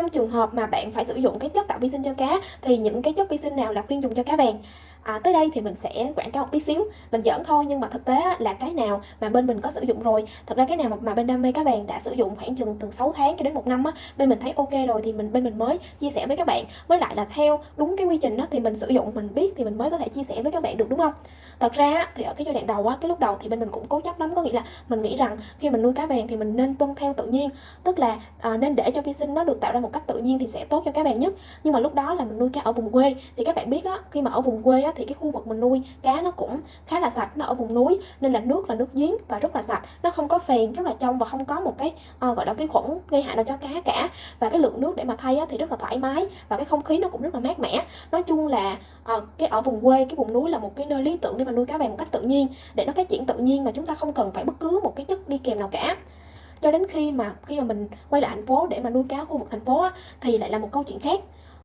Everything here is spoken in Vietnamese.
trong trường hợp mà bạn phải sử dụng cái chất tạo vi sinh cho cá, thì những cái chất vi sinh nào là khuyên dùng cho cá vàng? À, tới đây thì mình sẽ quảng cáo một tí xíu. Mình giỡn thôi nhưng mà thực tế là cái nào mà bên mình có sử dụng rồi thật ra cái nào mà bên đam mê các bạn đã sử dụng khoảng chừng từ 6 tháng cho đến một năm á bên mình thấy ok rồi thì mình bên mình mới chia sẻ với các bạn. Với lại là theo đúng cái quy trình đó thì mình sử dụng mình biết thì mình mới có thể chia sẻ với các bạn được đúng không? Thật ra thì ở cái giai đoạn đầu á cái lúc đầu thì bên mình cũng cố chấp lắm có nghĩa là mình nghĩ rằng khi mình nuôi cá vàng thì mình nên tuân theo tự nhiên. Tức là à, nên để cho vi sinh nó được tạo ra một cách tự nhiên thì sẽ tốt cho cá bạn nhất. Nhưng mà lúc đó là mình nuôi cá ở vùng quê. Thì các bạn biết á khi mà ở vùng quê á á thì cái khu vực mình nuôi cá nó cũng khá là sạch nó ở vùng núi nên là nước là nước giếng và rất là sạch. Nó không có phèn rất là trong và không có một cái uh, gọi là vi khuẩn gây hại nào cho cá cả. Và cái lượng nước để mà thay á, thì rất là thoải mái và cái không khí nó cũng rất là mát mẻ. Nói chung là uh, cái ở vùng quê cái vùng núi là một cái nơi lý tưởng để mà nuôi cá vàng một cách tự nhiên để nó phát triển tự nhiên mà chúng ta không cần phải bất cứ một cái chất đi kèm nào cả. Cho đến khi mà khi mà mình quay lại thành phố để mà nuôi cá khu vực thành phố á, thì lại là một câu chuyện khác.